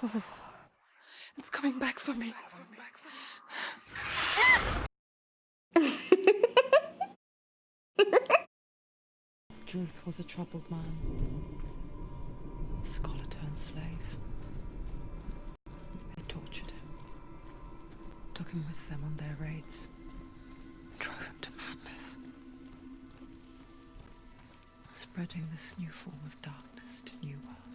It's coming back for me. Druth was a troubled man, a scholar turned slave. They tortured him, took him with them on their raids, drove him to madness, spreading this new form of darkness to new worlds.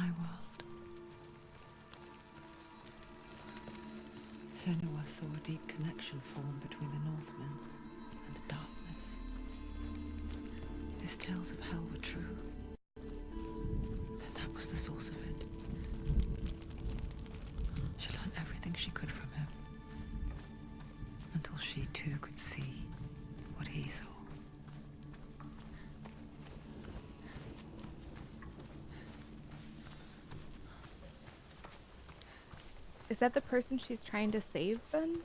My world. Senua saw a deep connection form between the Northmen and the darkness. His tales of hell were true. Then that was the source of it. She learned everything she could Is that the person she's trying to save then?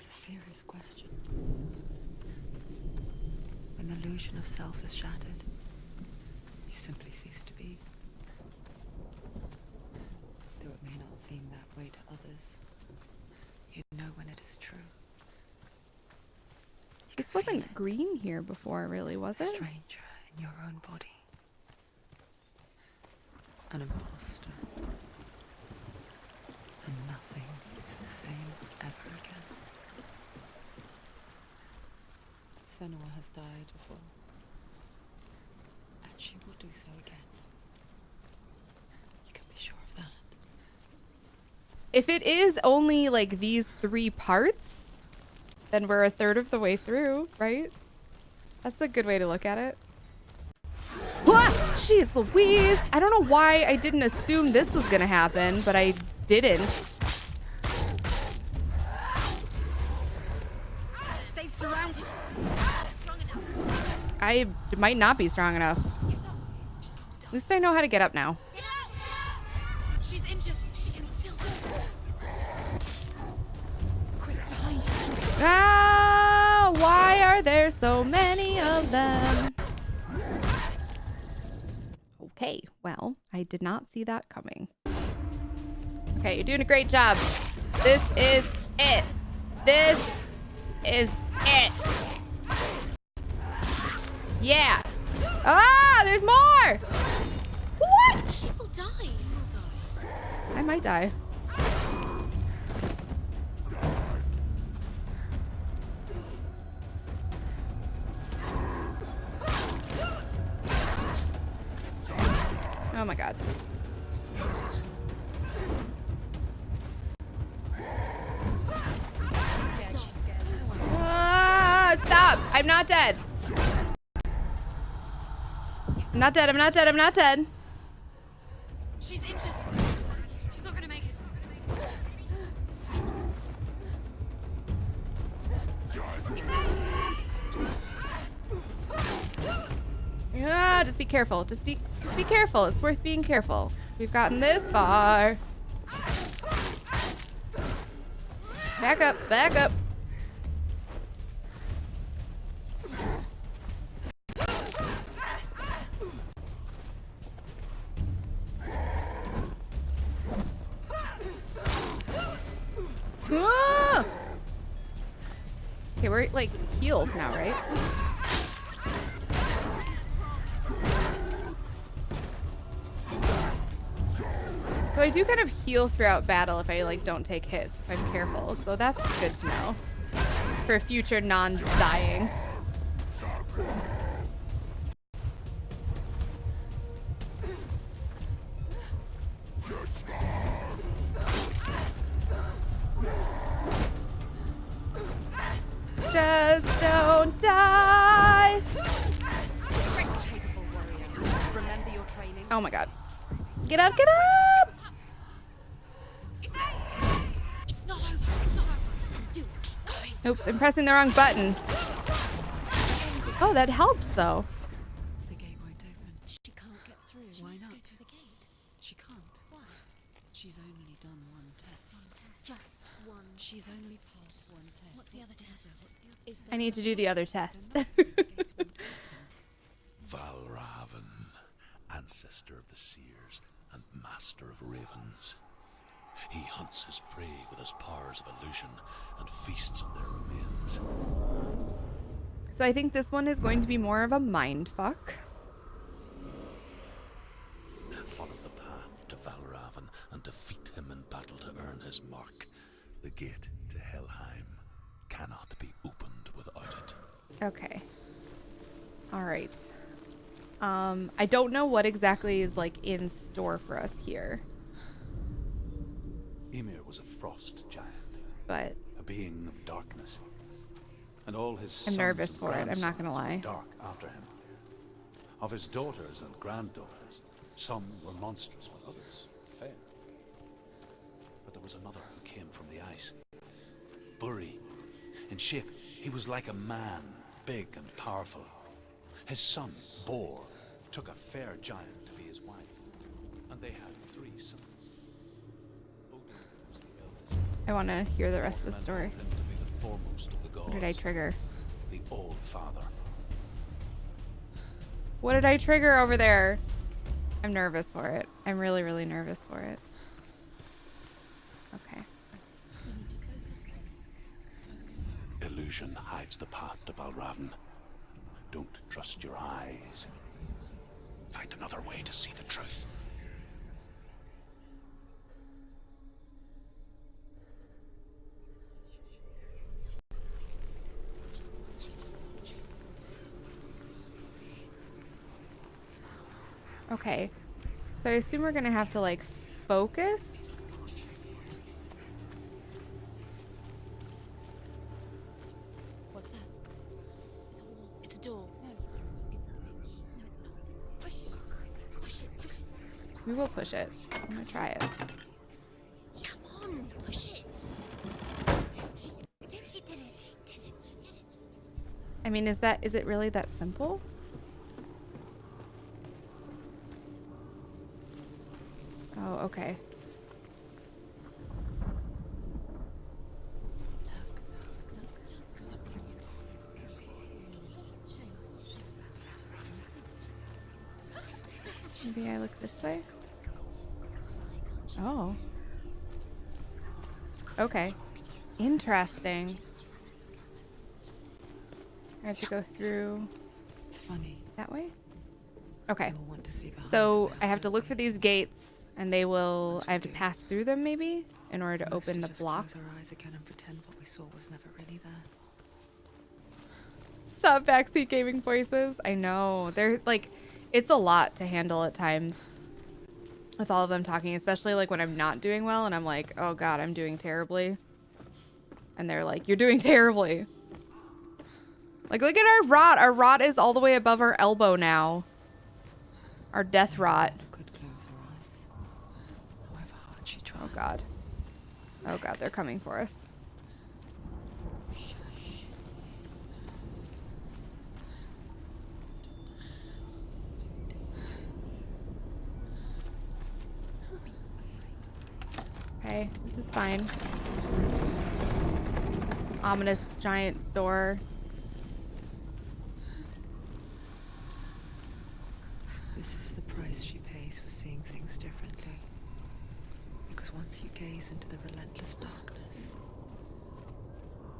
It's a serious question. When the illusion of self is shattered, you simply cease to be. Though it may not seem that way to others, you know when it is true. You This wasn't green here before, really, was it? stranger in your own body. An imposter. And nothing is the same ever again. Senua has died. And she will do so again. You can be sure of that. If it is only like these three parts, then we're a third of the way through, right? That's a good way to look at it. Jeez Louise! I don't know why I didn't assume this was gonna happen, but I didn't. I might not be strong enough. At least I know how to get up now. She's injured. She can still do it. Quick. Ah, why are there so many of them? Okay, well, I did not see that coming. Okay, you're doing a great job. This is it. This is it. Yeah. Ah, there's more. What? People die. I might die. Oh my god. Yeah, she's scared. Ah, stop! I'm not dead. I'm not dead. I'm not dead. I'm not dead. She's injured. She's not gonna make it. Ah, just be careful. Just be just be careful. It's worth being careful. We've gotten this far. Back up, back up. Now, right? So I do kind of heal throughout battle if I like don't take hits, if I'm careful. So that's good to know for future non-dying. Oh my god. Get up, get up! It's not over. It's not over. Do it. Oops, I'm pressing the wrong button. Oh, that helps though. The gate won't open. She can't get through. Why Let's not? to the gate. She can't. Why? She's only done one test. Just one. She's only passed one test. What's the other test? Is I need to do the other test. Valravn and ancestor of the seers and master of ravens. He hunts his prey with his powers of illusion and feasts on their remains. So I think this one is going to be more of a mind fuck. Um, I don't know what exactly is like in store for us here, Ymir was a frost giant, but a being of darkness. And all his I'm nervous for it, I'm not gonna lie. Dark after him. Of his daughters and granddaughters, some were monstrous, while others fair. But there was another who came from the ice. Buri. In shape, he was like a man, big and powerful. His son, Bor, took a fair giant to be his wife, and they had three sons. Odin was the eldest. I want to hear the rest of the story. held him to be the foremost of the gods, What did I trigger? the Old Father. What did I trigger over there? I'm nervous for it. I'm really, really nervous for it. Okay. Illusion hides the path to Valravn. Don't trust your eyes. Find another way to see the truth. Okay. So I assume we're gonna have to like focus. Will push it. I'm gonna try it. Come on, push it. She. She did it. I mean, is that is it really that simple? Oh, okay. Maybe I look this way. Oh. Okay. Interesting. I have to go through It's funny. that way. Okay. You'll want to see So I have to look for these gates, and they will. I have to pass through them, maybe, in order to open the blocks. Close our eyes again and pretend what we saw was never really there. Stop backseat gaming voices. I know. They're like, it's a lot to handle at times with all of them talking, especially like when I'm not doing well and I'm like, oh god, I'm doing terribly. And they're like, you're doing terribly. Like, look at our rot. Our rot is all the way above our elbow now. Our death rot. Could close her eyes. However hard she tried. Oh god. Oh god, they're coming for us. Okay, this is fine. Ominous giant door. This is the price she pays for seeing things differently. Because once you gaze into the relentless darkness,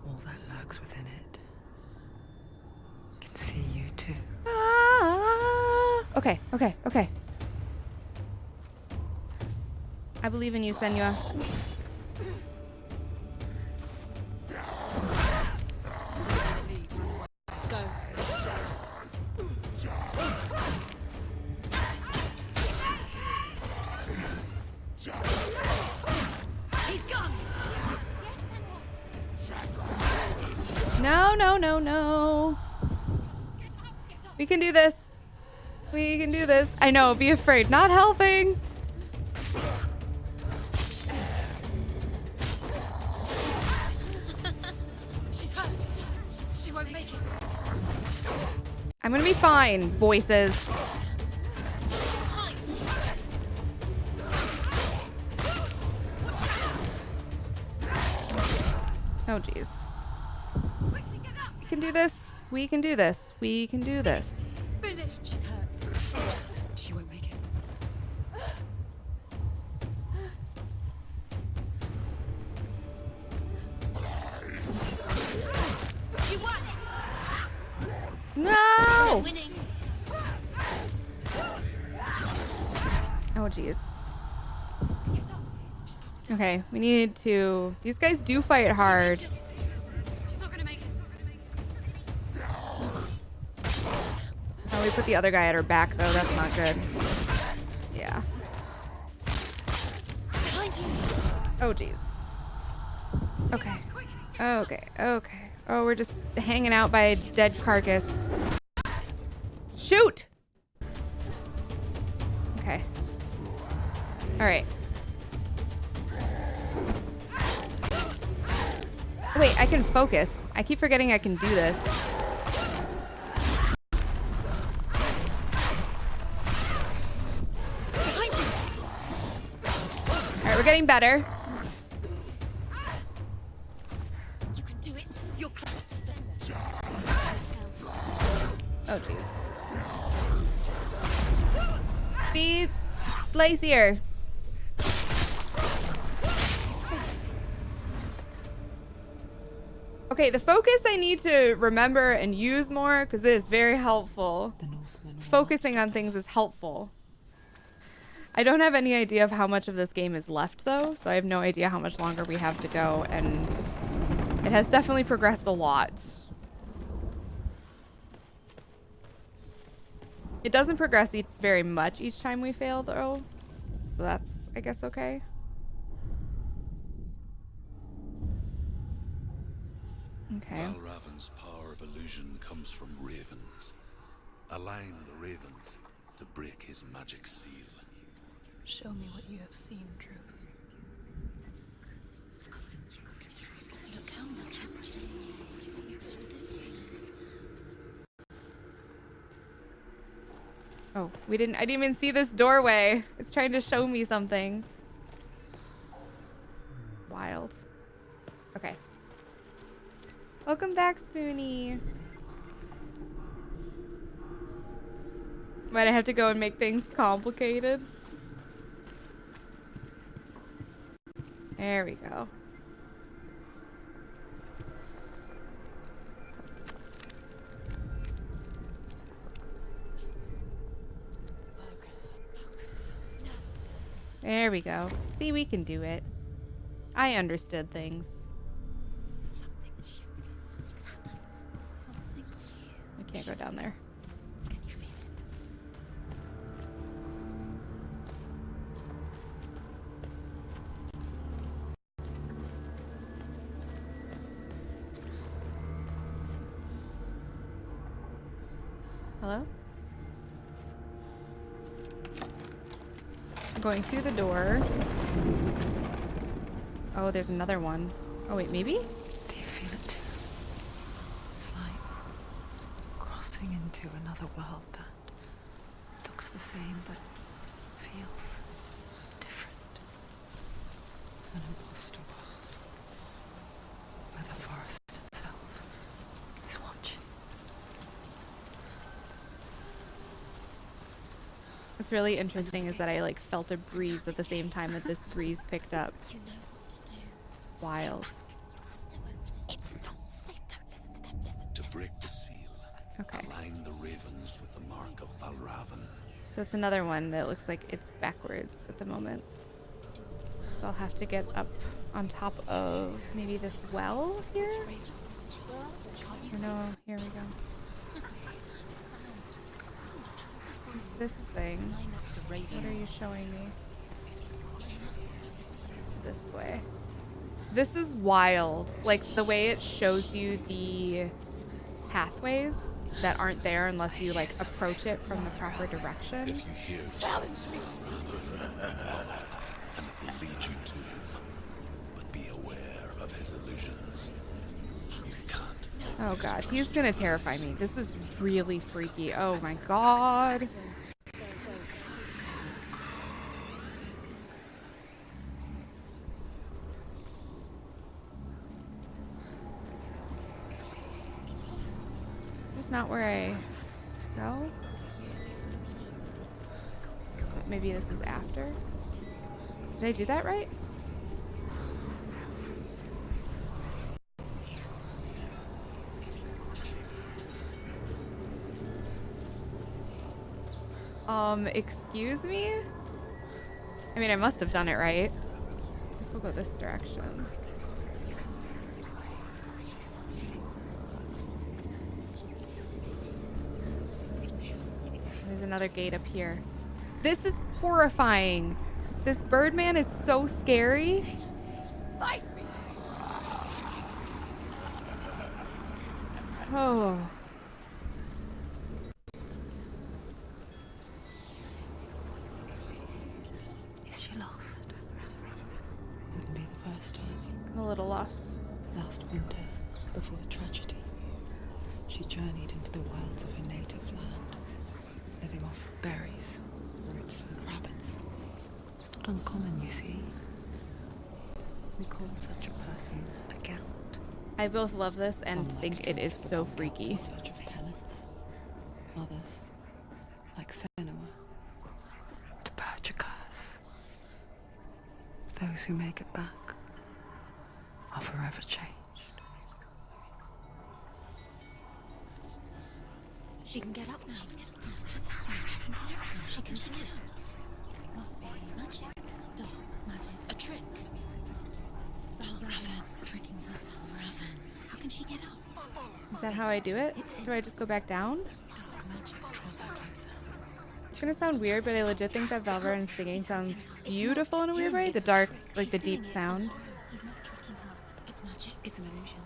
all that lurks within it can see you too. Ah! Okay, okay, okay. I believe in you, Senua. Go. He's. No, no, no, no. We can do this. We can do this. I know, be afraid. Not helping. I'm gonna be fine, voices. Oh, jeez. We can do this. We can do this. We can do this. Okay, we need to... These guys do fight hard. Oh, we put the other guy at her back, though. That's not good. Yeah. Oh, jeez. Okay. Okay, okay. Oh, we're just hanging out by a dead carcass. Shoot! Okay. Alright. Wait, I can focus. I keep forgetting I can do this. Alright, we're getting better. You can do it. You're close. Yourself. Oh, jeez. Be Slacier. Okay, the focus I need to remember and use more because it is very helpful. Focusing on things is helpful. I don't have any idea of how much of this game is left though, so I have no idea how much longer we have to go and it has definitely progressed a lot. It doesn't progress e very much each time we fail, though. So that's, I guess, okay. Okay. Valravn's power of illusion comes from ravens. Align the ravens to break his magic seal. Show me what you have seen, Truth. Look how much it's changed. Oh, we didn't, I didn't even see this doorway. It's trying to show me something. Wild. Okay. Welcome back, Spoonie. Might I have to go and make things complicated? There we go. There we go. See, we can do it. I understood things. Go down there. Can you feel it? Hello? I'm going through the door. Oh, there's another one. Oh, wait, maybe? Do you feel it too? It's like crossing into another world that looks the same but feels different. An imposter world where the forest itself is watching. What's really interesting is that I like felt a breeze at the same time that this breeze picked up. You know what to do. It's wild. To open it. It's not safe. Don't listen to them. Listen. To listen. break the seal, Okay. align the ravens with the mark of Valravn. So it's another one that looks like it's backwards at the moment. So I'll have to get up on top of maybe this well here? No, here we go. This thing? Line up the What are you showing me? This way. This is wild. Like the way it shows you the pathways that aren't there unless you like approach it from the proper direction. If you hear challenge me, and it will lead you to him. But be aware of his illusions. You can't. Oh god, he's gonna terrify me. This is really freaky. Oh my god. Did I do that right? Um, excuse me? I mean, I must have done it right. Guess we'll go this direction. There's another gate up here. This is horrifying. This Birdman is so scary. Fight me. Oh. Is she lost? Wouldn't be the first time. I'm a little lost. Last winter, before the tragedy, she journeyed into the wilds of her native land, living off berries, roots, and rabbits. It's not uncommon, you see. We call such a person a gallant. I both love this and think it is so freaky. Others, like Senua, to purge a curse. Those who make it back are forever changed. Tricking her. Valravn. How can she get up? Is that how I do it? Do I just go back down? Dark magic draws her closer. It's gonna sound weird, but I legit think that Valverin singing sounds beautiful in a weird way. The dark, like the deep sound. He's not tricking her. It's magic. It's an illusion.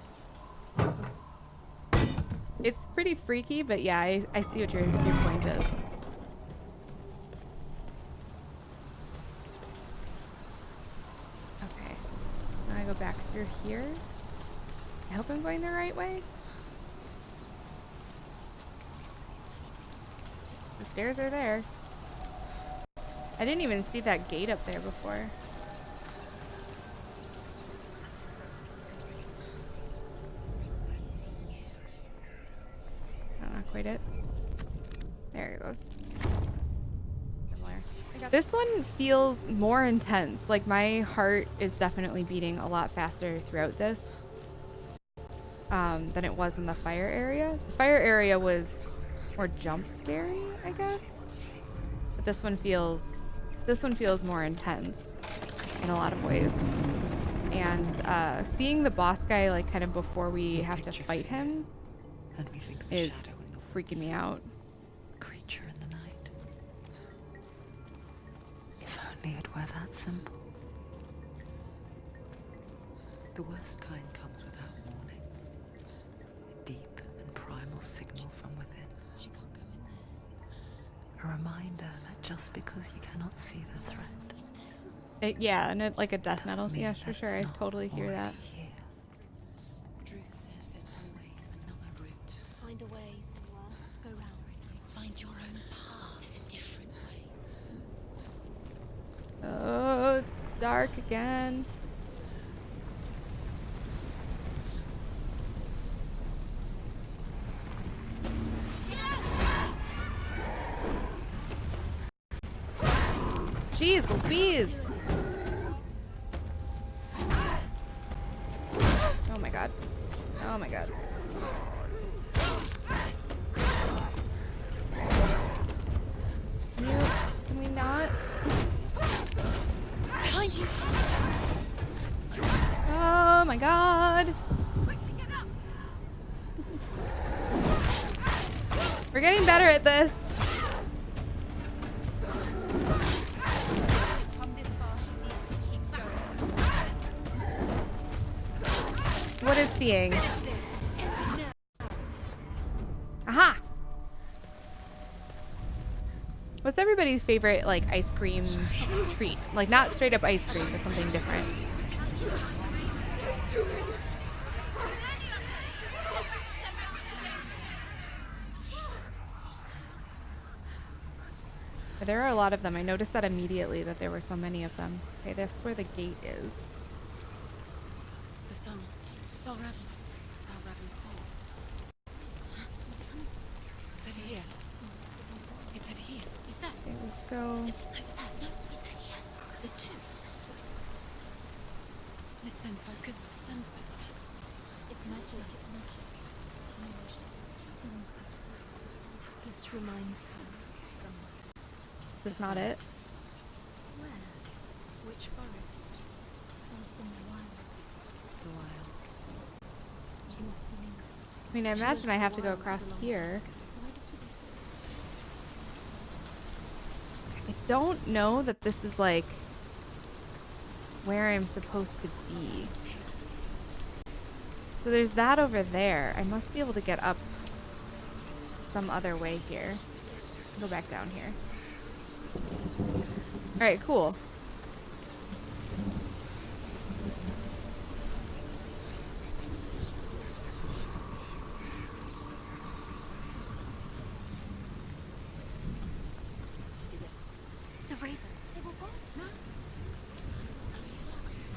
It's pretty freaky, but yeah, I, I see what your, your point is. Okay. Now I go back through here. I hope I'm going the right way. The stairs are there. I didn't even see that gate up there before. Not quite it. There it goes. This one feels more intense. Like my heart is definitely beating a lot faster throughout this um, than it was in the fire area. The fire area was more jump scary, I guess. But this one feels this one feels more intense in a lot of ways. And uh, seeing the boss guy like kind of before we have to fight him And we think of a is shadow in the freaking me out. It were that simple. The worst kind comes without warning. A deep and primal signal from within. She can't go in there. A reminder that just because you cannot see the threat, It, yeah, and it, like a death metal. Yeah, for sure. I totally hear that. Here. Druth says there's always another route. Find a way, Senua. Go round. Find your own path. There's a different way. Oh, it's dark again. Jeez Louise! Getting better at this. What is seeing? Aha! What's everybody's favorite like ice cream treat? Like not straight up ice cream, but something different. There are a lot of them. I noticed that immediately that there were so many of them. Okay, that's where the gate is. The sun. Valravn. Valravn's soul. It's over here. It's over here. Is that? Okay, let's go. It's over there. No, it's here. There's two. Listen, focus. Listen. It's magic. It's magic. This reminds her of someone. Is not it? Where? Which forest? Forest in the wild. The wilds. She must have lingered. I mean, I imagine I have to go across here. Why did she leave? I don't know that this is like where I'm supposed to be. So there's that over there. I must be able to get up some other way here. Go back down here. Alright, cool. The ravens. They were gone. No. There's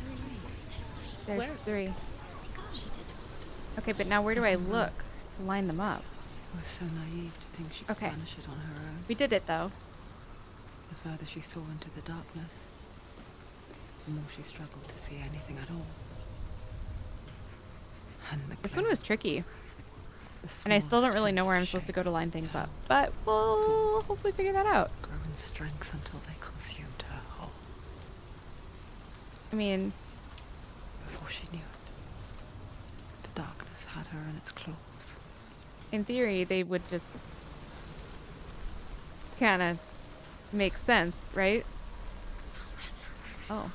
three. Where? three. She did it. Okay, but now where do I look to line them up? I was so naive to think she could Okay. banish it on her own. We did it though. The further she saw into the darkness, the more she struggled to see anything at all. And the This one was tricky. And I still don't really know where I'm supposed to go to line things up. But we'll hopefully figure that out. Grow in strength until they consumed her whole. I mean, Before she knew it, the darkness had her in its claws. in theory, they would just kind of make sense, right? Oh.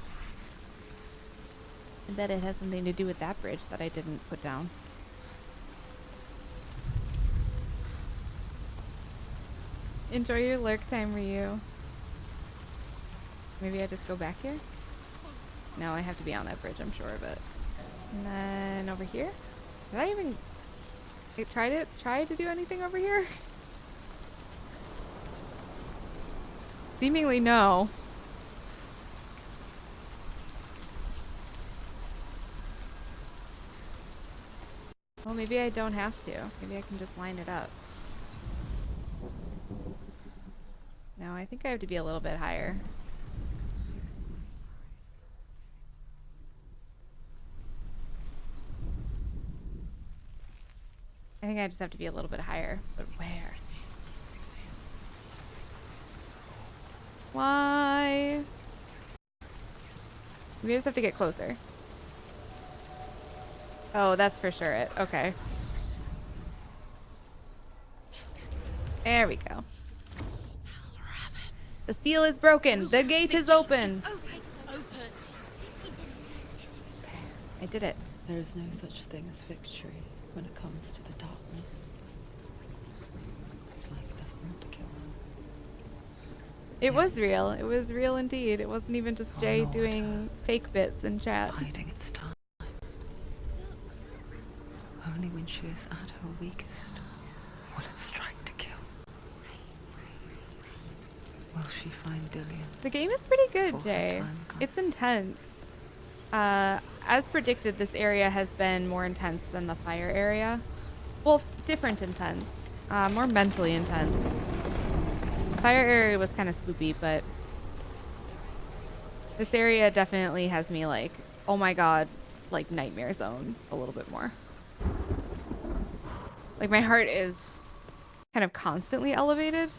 I bet it has something to do with that bridge that I didn't put down. Enjoy your lurk time, Ryu. Maybe I just go back here? No, I have to be on that bridge, I'm sure of it. And then over here? Did I even I tried try to do anything over here? Seemingly no. Well, maybe I don't have to. Maybe I can just line it up. No, I think I have to be a little bit higher. I think I just have to be a little bit higher. But where? Why? We just have to get closer. Oh, that's for sure it. Okay. There we go. The seal is broken. The gate is open. Open. Open. I did it. There is no such thing as victory when it comes to the darkness. It's like it doesn't want to kill her. It was real. It was real indeed. It wasn't even just Oh, Jay Lord. doing fake bits in chat. Biding its time. Only when she is at her weakest will it strike to kill. Will she find Dillion? The game is pretty good, Jay. It's intense. Uh, as predicted, this area has been more intense than the fire area. Well, different intense. Uh, more mentally intense. Fire area was kind of spooky, but this area definitely has me like, oh my god, like nightmare zone a little bit more. Like my heart is kind of constantly elevated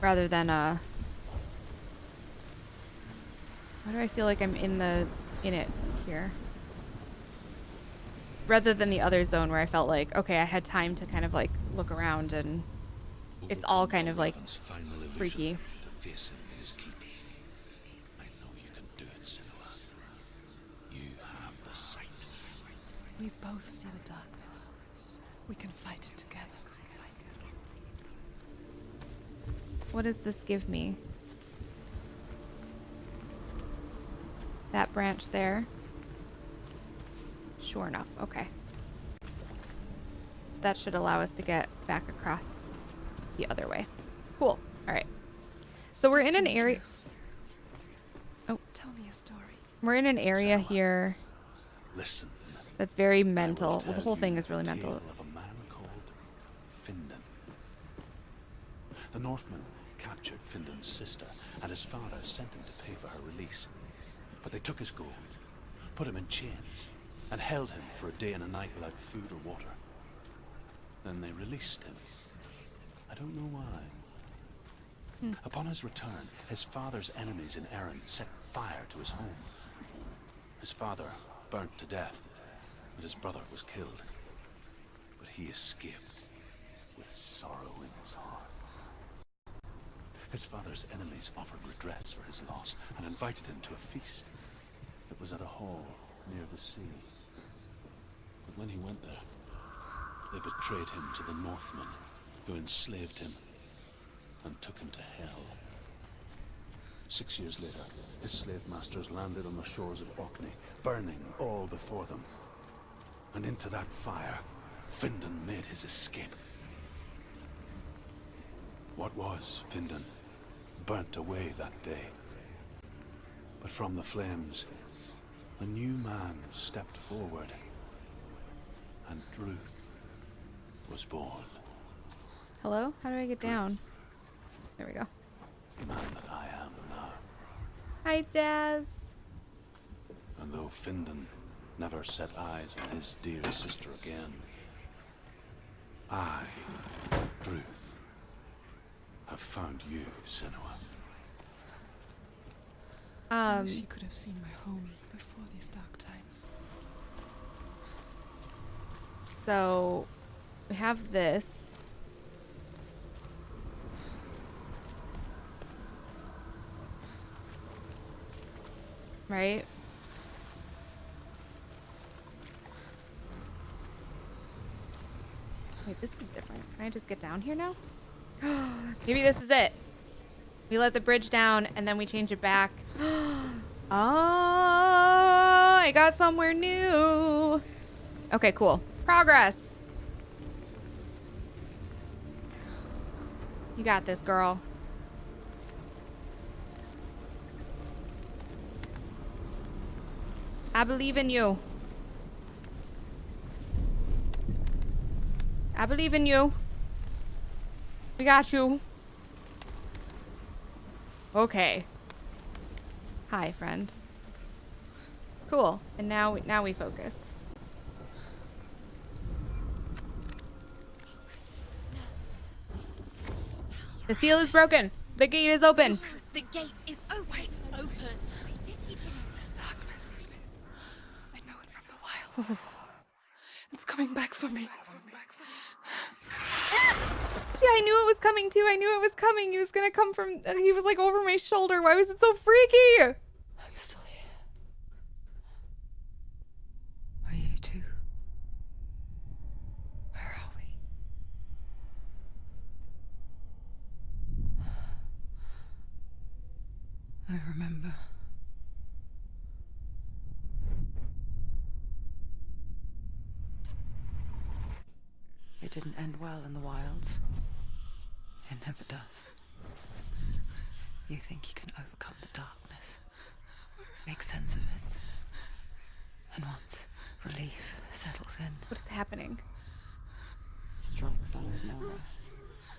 rather than uh why do I feel like I'm in the in it here? Rather than the other zone where I felt like okay, I had time to kind of like look around and It's all kind of, like, Valravn's final illusion freaky. To face him in his. I know you can do it, Senua. You have the sight. We both see the darkness. We can fight it together. what does this give me? That branch there. Sure enough, okay. That should allow us to get back across the other way. Cool. All right. So we're in an area. Oh. Tell me a story. We're in an area here Listen. that's very mental. Well, the whole thing is really mental. of a man called Findan. The Northmen captured Findan's sister, and his father sent him to pay for her release. But they took his gold, put him in chains, and held him for a day and a night without food or water. Then they released him. I don't know why. Hmm. Upon his return, his father's enemies in Erin set fire to his home. His father burnt to death, and his brother was killed. But he escaped with sorrow in his heart. His father's enemies offered redress for his loss and invited him to a feast. It was at a hall near the sea. But when he went there, they betrayed him to the Northmen, who enslaved him and took him to hell. Six years later, his slave masters landed on the shores of Orkney, burning all before them. And into that fire, Findan made his escape. What was Findan burnt away that day. But from the flames, a new man stepped forward, and Druth was born. Hello? How do I get down? There we go. Man that I am now. Hi, Jazz. And though Findan never set eyes on his dear sister again, I, Druth, have found you, Senua. Um, She could have seen my home before these dark times. so we have this. Right? Wait, this is different. Can I just get down here now? Maybe this is it. We let the bridge down and then we change it back. oh, I got somewhere new. Okay, cool. Progress. You got this, girl. I believe in you. I believe in you. We got you. Okay. Hi, friend. Cool. And now, now we focus. The seal is broken. The gate is open. The gate is open. Open. This darkness. I know it from the it's coming back for me. See, I knew it was coming too. I knew it was coming. He was gonna come from. uh, He was like over my shoulder. Why was it so freaky? I'm still here. Are you too? Where are we? I remember. Didn't end well in the wilds. It never does. You think you can overcome the darkness, make sense of it. And once relief settles in, What is happening? it strikes out of nowhere,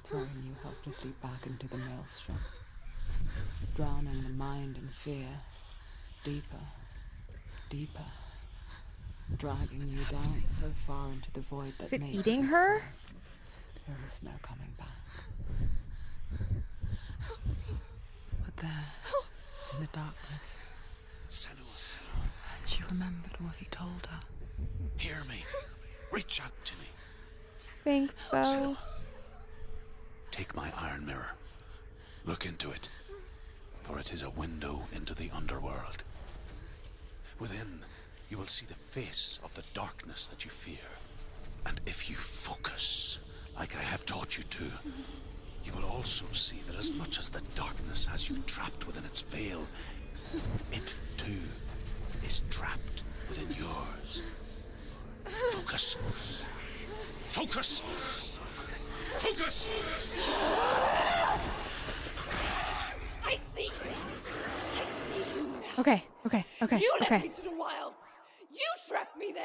throwing you helplessly back into the maelstrom, drowning the mind in fear, deeper, deeper, dragging you down so far into the void that Is it you eating this her? There is no coming back. But there, in the darkness, Senua, she remembered what he told her. hear me. Reach out to me. Thanks, Bo. Senua. Take my iron mirror. Look into it, for it is a window into the underworld. Within, you will see the face of the darkness that you fear. And if you focus, like I have taught you to, you will also see that as much as the darkness has you trapped within its veil, it too is trapped within yours. Focus. Focus! Focus! I see. Okay, okay, okay, You led okay. me to the wilds. Me there.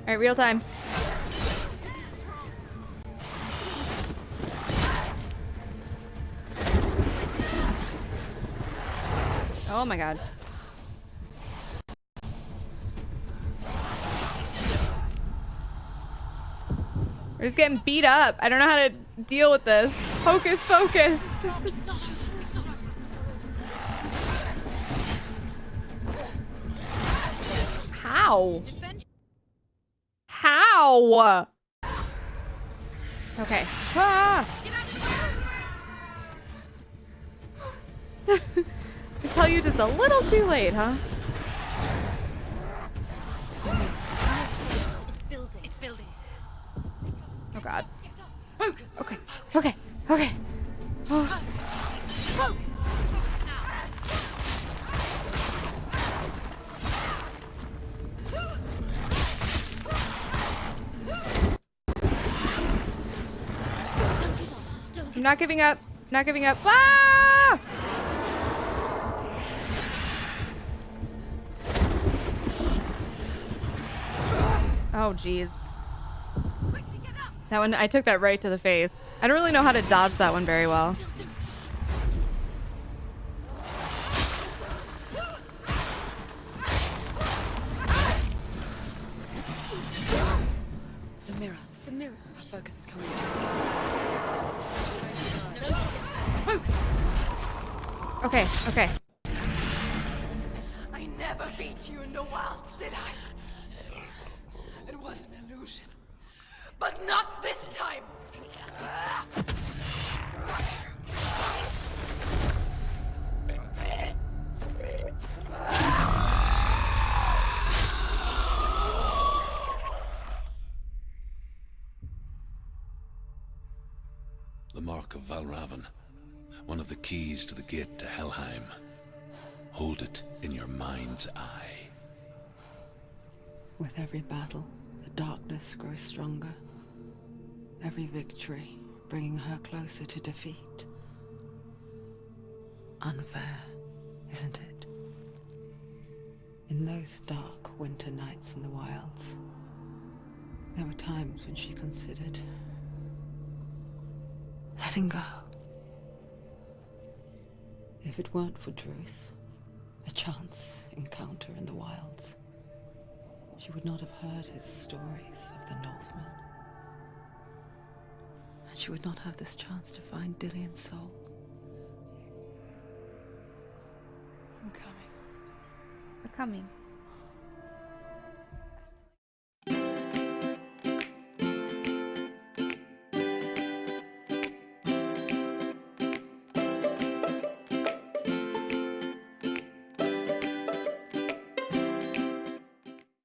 All right, real time. Oh my god. We're just getting beat up. I don't know how to deal with this. Focus, focus. How? How? Okay. Ah! I tell you just a little too late, huh? It's building. Oh god. Okay. Okay. Okay. Oh. Not giving up. Not giving up. Ah! Oh, jeez. That one, I took that right to the face. I don't really know how to dodge that one very well. With every battle, the darkness grows stronger. Every victory bringing her closer to defeat. Unfair, isn't it? In those dark winter nights in the wilds, there were times when she considered letting go. If it weren't for Druth, a chance encounter in the wilds, she would not have heard his stories of the Northmen. And she would not have this chance to find Dillion's soul. I'm coming. We're coming.